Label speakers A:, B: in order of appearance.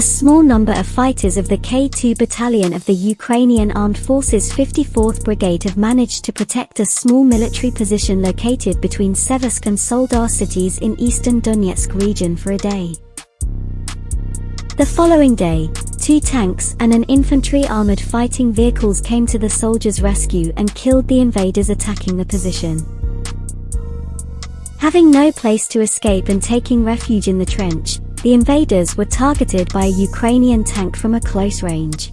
A: A small number of fighters of the K-2 battalion of the Ukrainian Armed Forces 54th Brigade have managed to protect a small military position located between Seversk and Soledar cities in eastern Donetsk region for a day. The following day, two tanks and an infantry armored fighting vehicles came to the soldiers' rescue and killed the invaders attacking the position. Having no place to escape and taking refuge in the trench, the invaders were targeted by a Ukrainian tank from a close range.